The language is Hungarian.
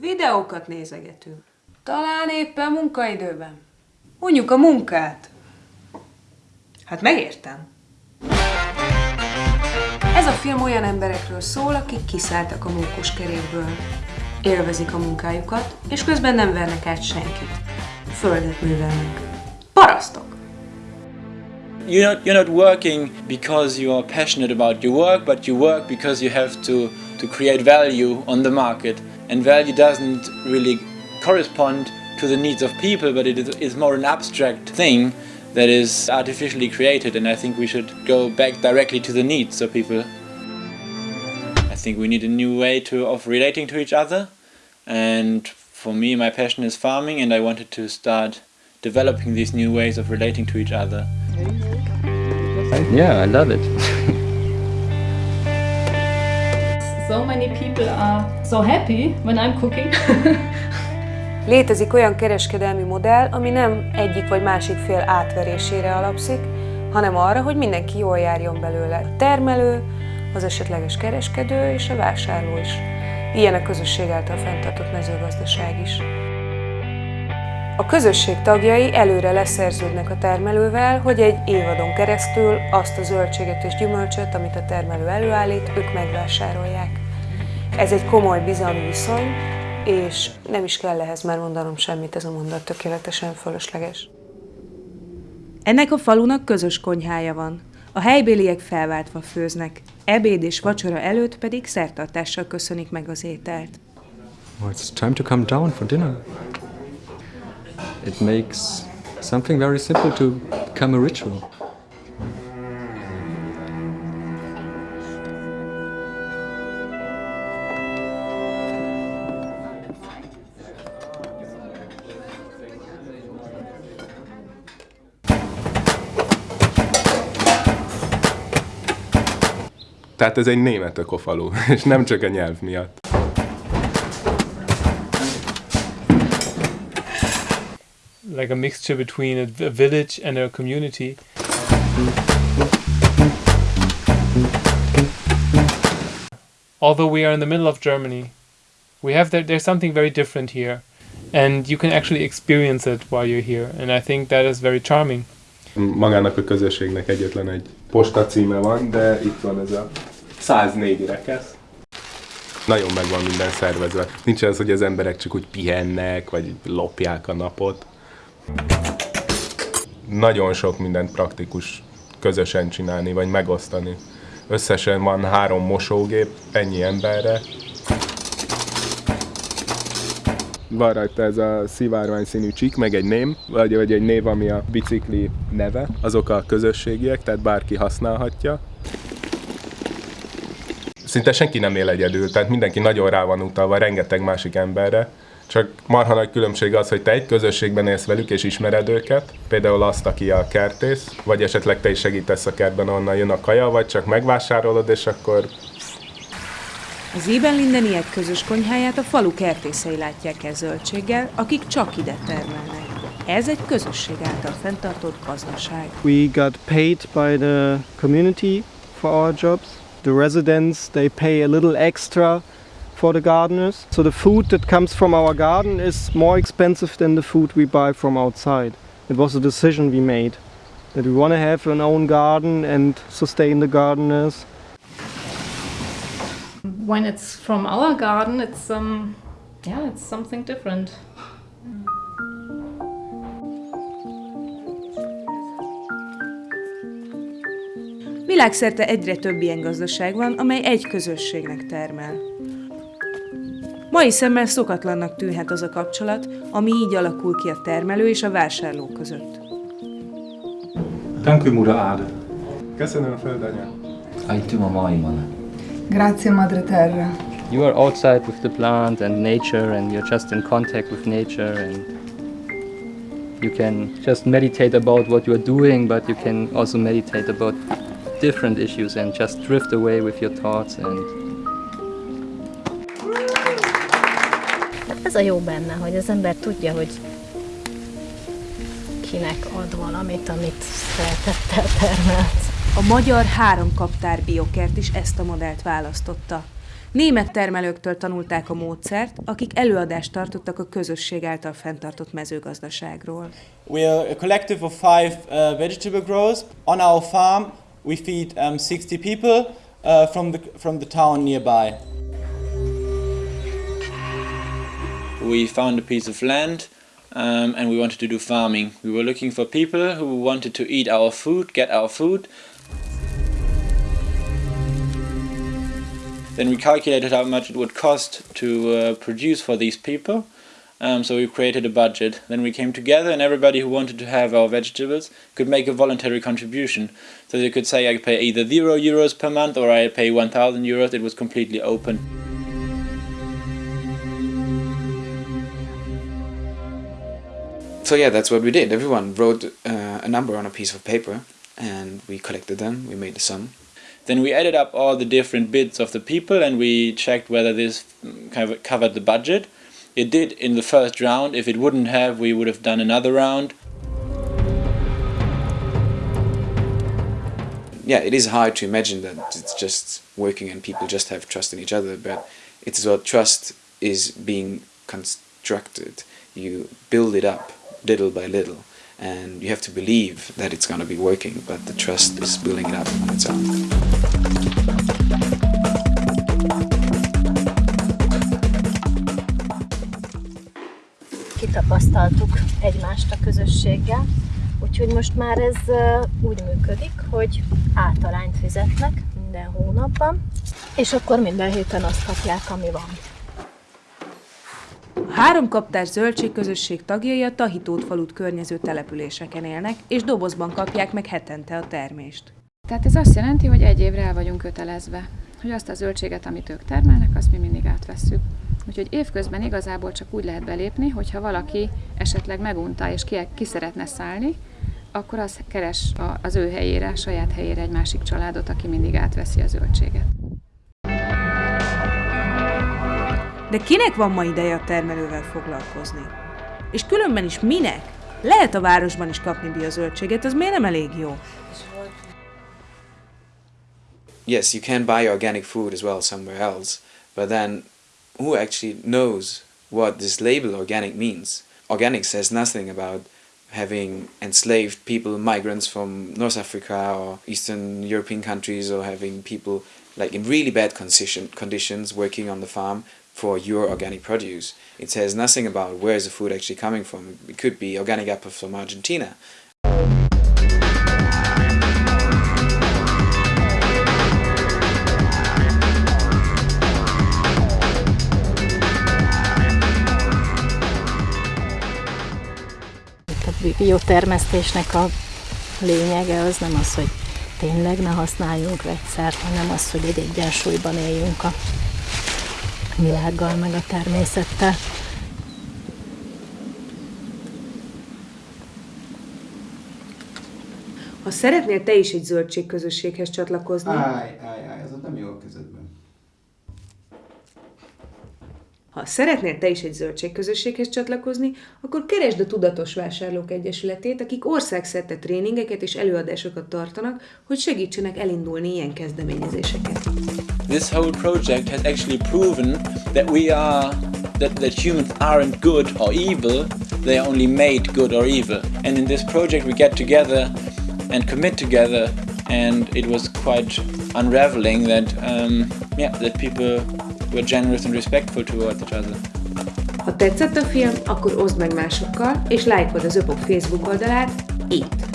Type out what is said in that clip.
Videókat nézegetünk. Talán éppen munkaidőben. Unjuk a munkát. Hát megértem. Ez a film olyan emberekről szól, akik kiszálltak a kerékből. Élvezik a munkájukat, és közben nem vernek át senkit. Földet művelnek. Parasztok! You're not, you're not working because you are passionate about your work, but you work because you have to, to create value on the market. And value doesn't really correspond to the needs of people, but it is more an abstract thing that is artificially created. And I think we should go back directly to the needs of people. I think we need a new way to, of relating to each other. And for me, my passion is farming, and I wanted to start developing these new ways of relating to each other. Yeah, I love it. so many people are so happy when I'm cooking. Létezik olyan kereskedelmi modell, ami nem egyik vagy másik fél átverésére alapszik, hanem arra, hogy mindenki jól járjon belőle. A termelő, az esetleges kereskedő és a vásárló is. Ilyen a közösség által fenntartott mezőgazdaság is. A közösség tagjai előre leszerződnek a termelővel, hogy egy évadon keresztül azt a zöldséget és gyümölcsöt, amit a termelő előállít, ők megvásárolják. Ez egy komoly bizalmi viszony, és nem is kell ehhez már mondanom semmit, ez a mondat tökéletesen fölösleges. Ennek a falunak közös konyhája van. A helybéliek felváltva főznek, ebéd és vacsora előtt pedig szertartással köszönik meg az ételt. Well, it's time to come down for dinner. It makes something very simple to become a ritual. Tehát ez egy német ökofalu, és nem csak a nyelv miatt. Like a mixture between a village and a community. Although we are in the middle of Germany, we have there, there's something very different here, and you can actually experience it while you're here, and I think that is very charming. Magának a közösségnek egyetlen egy posta címe van, de itt van ez a 104 rekesz. Nagyon meg van minden szervezve. Nincs az, hogy az emberek csak úgy pihennek, vagy lopják a napot. Nagyon sok mindent praktikus közösen csinálni, vagy megosztani. Összesen van három mosógép, ennyi emberre. Van rajta ez a szivárvány színű csík, meg egy ném, vagy, vagy egy név, ami a bicikli neve. Azok a közösségiek, tehát bárki használhatja szinte senki nem él egyedül, tehát mindenki nagyon rá van utalva rengeteg másik emberre, csak marha nagy különbség az, hogy te egy közösségben élsz velük és ismered őket, például azt, aki a kertész, vagy esetleg te is segítesz a kertben, onnan jön a kaja, vagy csak megvásárolod, és akkor... Az Ében Lindeniek közös konyháját a falu kertészei látják el zöldséggel, akik csak ide termelnek. Ez egy közösség által fenntartott gazdaság. We got paid by the community for our jobs. The residents, they pay a little extra for the gardeners. So the food that comes from our garden is more expensive than the food we buy from outside. It was a decision we made that we want to have an own garden and sustain the gardeners. When it's from our garden, it's um, yeah, it's something different. Világszerte egyre több ilyen gazdaság van, amely egy közösségnek termel. Mai szemmel szokatlannak tűnhet az a kapcsolat, ami így alakul ki a termelő és a vásárló között. Dank u, Moeder Aarde. Köszönöm, földanya. Aitum a maiman. Grazie, Madre Terra. You are outside with the plant and nature and you're just in contact with nature and you can just meditate about what you are doing, but you can also meditate about different issues and just drift away with your thoughts and ez a jó benne, hogy az ember tudja, hogy kinek ad valamit, amit szeretettel termelt. A magyar három kaptár biokert is ezt a modellt választotta. Német termelőktől tanulták a módszert, akik előadást tartottak a közösség által fenntartott mezőgazdaságról. We are a collective of five uh, vegetable growers. On our farm, we feed um, 60 people uh, from, the, from the town nearby. We found a piece of land um, and we wanted to do farming. We were looking for people who wanted to eat our food, get our food. Then we calculated how much it would cost to uh, produce for these people. Um, so we created a budget. Then we came together and everybody who wanted to have our vegetables could make a voluntary contribution. So they could say I pay either zero euros per month or I pay 1000 euros. It was completely open. So yeah, that's what we did. Everyone wrote uh, a number on a piece of paper and we collected them, we made a sum. Then we added up all the different bids of the people and we checked whether this kind of covered the budget. It did in the first round. If it wouldn't have, we would have done another round. Yeah, it is hard to imagine that it's just working and people just have trust in each other, but it's what trust is being constructed. You build it up little by little and you have to believe that it's going to be working, but the trust is building it up on its own. Kitapasztaltuk egymást a közösséggel, úgyhogy most már ez úgy működik, hogy általányt fizetnek minden hónapban, és akkor minden héten azt kapják, ami van. Három kaptár zöldségközösség tagjai a Tahitót falut környező településeken élnek, és dobozban kapják meg hetente a termést. Tehát ez azt jelenti, hogy egy évre el vagyunk kötelezve, hogy azt a zöldséget, amit ők termelnek, azt mi mindig átvesszük. Úgyhogy évközben igazából csak úgy lehet belépni, hogyha valaki esetleg megunta és ki, ki szeretne szállni, akkor az keres az ő helyére, saját helyére egy másik családot, aki mindig átveszi a zöldséget. De kinek van ma ideje a termelővel foglalkozni? És különben is minek? Lehet a városban is kapni biozöldséget, az miért nem elég jó? Yes, you can buy organic food as well somewhere else, but then who actually knows what this label organic means? Organic says nothing about having enslaved people, migrants from North Africa or Eastern European countries, or having people like in really bad condition, conditions working on the farm for your organic produce. It says nothing about where is the food actually coming from. It could be organic apple from Argentina. A biotermesztésnek a lényege az nem az, hogy tényleg ne használjunk vegyszert, hanem az, hogy egy egyensúlyban éljünk a világgal, meg a természettel. Ha szeretnél te is egy zöldségközösséghez csatlakozni... Állj, állj, állj, ez ott nem jó a kezedben. Ha szeretnél te is egy zöldségközösséghez csatlakozni, akkor keresd a Tudatos Vásárlók Egyesületét, akik országszerte tréningeket és előadásokat tartanak, hogy segítsenek elindulni ilyen kezdeményezéseket. This whole project has actually proven that we are that, that humans aren't good or evil, they are only made good or evil. And in this project we get together and commit together and it was quite unraveling that um, yeah, that people were generous and respectful towards each other. Ha tetszett a film, akkor oszd meg másokkal, és lájkod az Öpok Facebook oldalát itt.